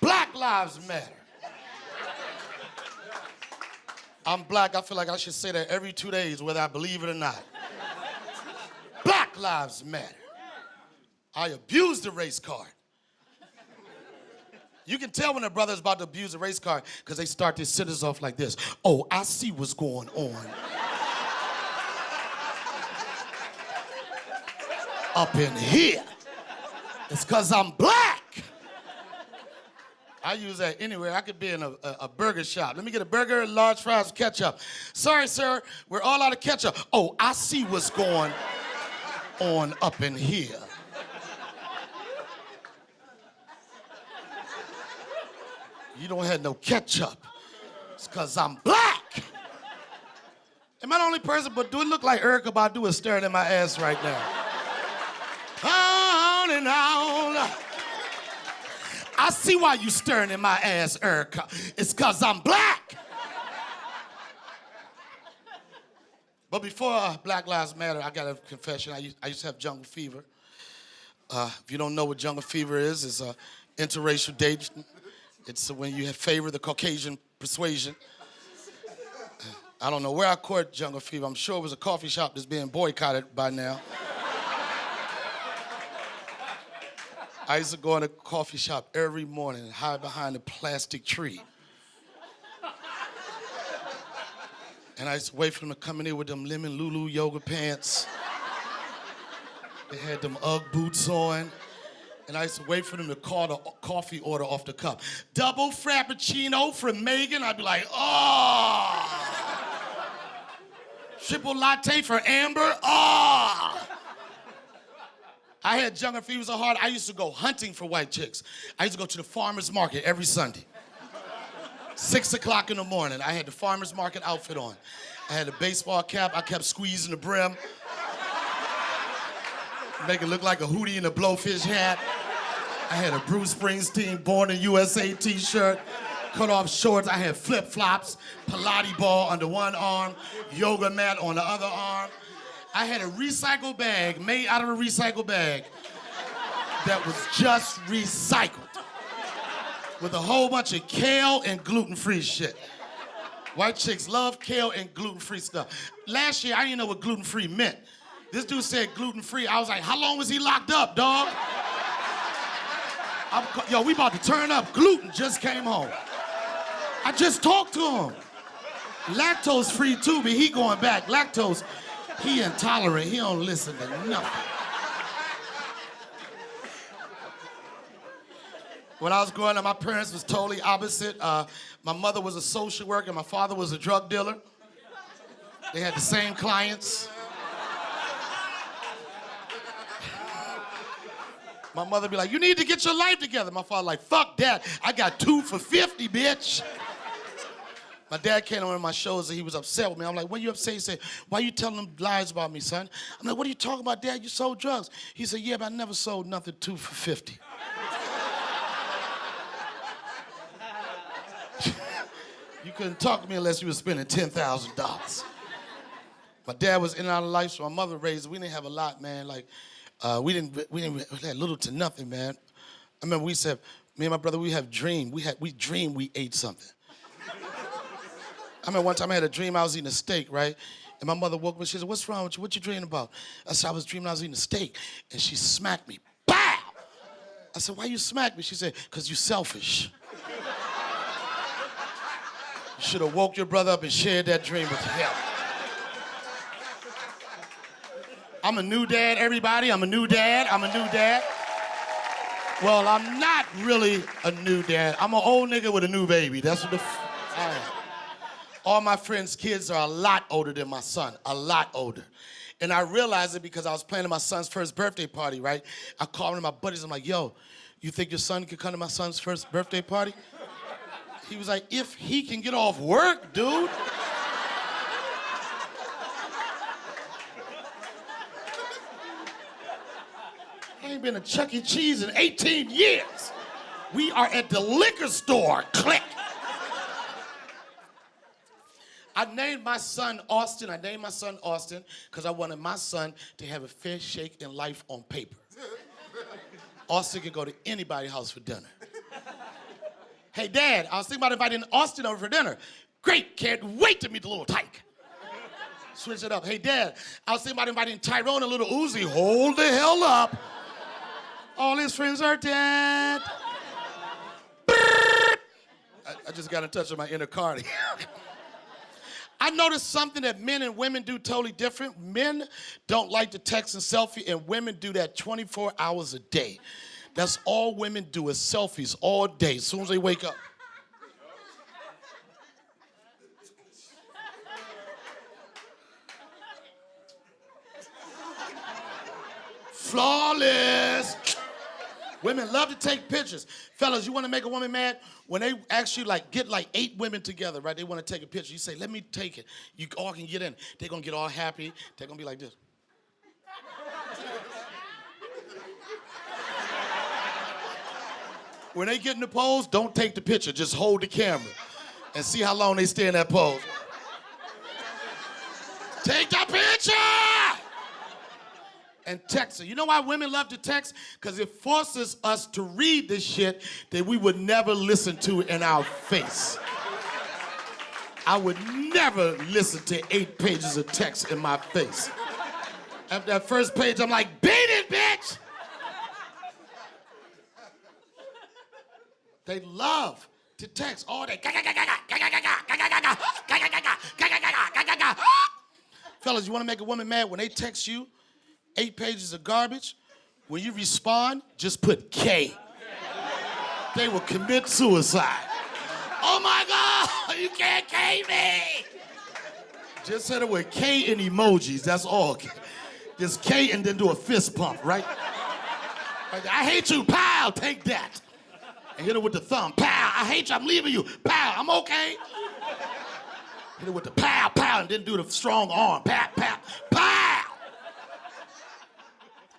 Black Lives Matter. I'm black. I feel like I should say that every two days, whether I believe it or not. Black Lives Matter. I abused the race card. You can tell when a brother's about to abuse a race card because they start their sentences off like this. Oh, I see what's going on. Up in here. It's because I'm black. I use that anywhere. I could be in a, a, a, burger shop. Let me get a burger, large fries, ketchup. Sorry, sir, we're all out of ketchup. Oh, I see what's going on up in here. You don't have no ketchup. It's because I'm black. Am I the only person, but do it look like Erykah Badu is staring at my ass right now? On and on. I see why you staring in my ass, Erica. It's because I'm black. But before uh, Black Lives Matter, I got a confession. I used, I used to have jungle fever. Uh, if you don't know what jungle fever is, it's uh, interracial dating. It's when you have favor the Caucasian persuasion. I don't know where I caught jungle fever. I'm sure it was a coffee shop that's being boycotted by now. I used to go in a coffee shop every morning and hide behind a plastic tree. And I used to wait for them to come in here with them lemon Lulu yoga pants. They had them Ugg boots on. And I used to wait for them to call the coffee order off the cup. Double Frappuccino from Megan. I'd be like, oh. Triple latte for Amber. Oh. I had jungle fever so hard, I used to go hunting for white chicks. I used to go to the farmer's market every Sunday. Six o'clock in the morning, I had the farmer's market outfit on. I had a baseball cap, I kept squeezing the brim. Make it look like a hoodie and a blowfish hat. I had a Bruce Springsteen Born in USA t-shirt, cut off shorts. I had flip-flops, Pilates ball under one arm, yoga mat on the other arm. I had a recycle bag made out of a recycle bag that was just recycled with a whole bunch of kale and gluten-free shit. White chicks love kale and gluten-free stuff. Last year, I didn't know what gluten-free meant. This dude said gluten-free. I was like, how long was he locked up, dog? I'm, yo, we about to turn up. Gluten just came home. I just talked to him. Lactose free too, but he going back. Lactose he intolerant. He don't listen to nothing. When I was growing up, my parents was totally opposite. Uh, my mother was a social worker. My father was a drug dealer. They had the same clients. My mother be like, you need to get your life together. My father like, fuck that. I got two for 50, bitch. My dad came on one of my shows and he was upset with me. I'm like, what are you upset? He said, why are you telling them lies about me, son? I'm like, what are you talking about, dad? You sold drugs. He said, yeah, but I never sold nothing two for 50. you couldn't talk to me unless you were spending $10,000. My dad was in and out of life, so my mother raised, we didn't have a lot, man. Like, uh, we didn't, we didn't, we had little to nothing, man. I remember we said, me and my brother, we have dream. We had, we dreamed we ate something. I remember one time I had a dream I was eating a steak, right? And my mother woke me, she said, what's wrong with you? What you dreaming about? I said, I was dreaming I was eating a steak. And she smacked me, Bow! I said, why you smack me? She said, because you selfish. you should have woke your brother up and shared that dream with him. I'm a new dad, everybody. I'm a new dad. I'm a new dad. Well, I'm not really a new dad. I'm an old nigga with a new baby. That's what the I am. All my friends' kids are a lot older than my son, a lot older. And I realized it because I was planning my son's first birthday party, right? I called one of my buddies, I'm like, yo, you think your son could come to my son's first birthday party? He was like, if he can get off work, dude. I ain't been to Chuck E. Cheese in 18 years. We are at the liquor store, click. I named my son Austin. I named my son Austin because I wanted my son to have a fair shake in life on paper. Austin could go to anybody's house for dinner. Hey, Dad, I was thinking about inviting Austin over for dinner. Great, can't wait to meet the little tyke. Switch it up. Hey, Dad, I was thinking about inviting Tyrone and little Uzi. Hold the hell up. All his friends are dead. I, I just got in touch with my inner Cardi. I noticed something that men and women do totally different. Men don't like to text and selfie, and women do that 24 hours a day. That's all women do is selfies all day, as soon as they wake up. Flawless. Women love to take pictures. Fellas, you want to make a woman mad? When they actually like get like eight women together, right? They want to take a picture. You say, let me take it. You all can get in. They're gonna get all happy. They're gonna be like this. when they get in the pose, don't take the picture. Just hold the camera and see how long they stay in that pose. take the picture! And text her. You know why women love to text? Because it forces us to read the shit that we would never listen to in our face. I would never listen to eight pages of text in my face. After that first page, I'm like, beat it, bitch! They love to text all day. Fellas, you want to make a woman mad when they text you? Eight pages of garbage. When you respond, just put K. They will commit suicide. Oh my God, you can't K me. Just hit it with K and emojis, that's all. Just K and then do a fist pump, right? I hate you, pal, take that. And hit it with the thumb, pal, I hate you, I'm leaving you, pal, I'm okay. Hit it with the pow, pow, and then do the strong arm, pow.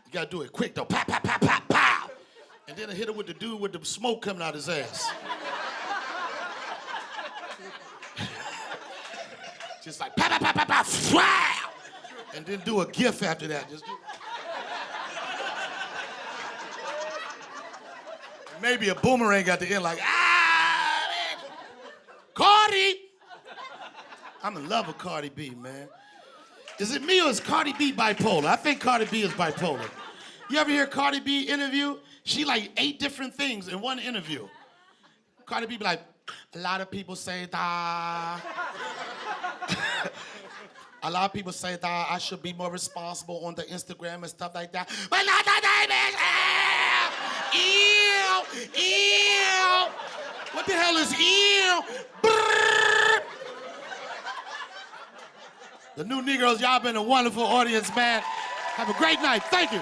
You gotta do it quick though. Pow, pow, pow, pow, pow. And then I hit him with the dude with the smoke coming out his ass. Just like pow, pow, pow, pow, wow. And then do a gif after that. Just do... Maybe a boomerang at the end, like, ah, man. Cardi. I'm in love with Cardi B, man. Is it me or is Cardi B bipolar? I think Cardi B is bipolar. You ever hear Cardi B interview? She like eight different things in one interview. Cardi B be like, a lot of people say that. a lot of people say that I should be more responsible on the Instagram and stuff like that. But not the name Ew! Ew! What the hell is ew? The new Negroes, y'all been a wonderful audience, man. Have a great night. Thank you.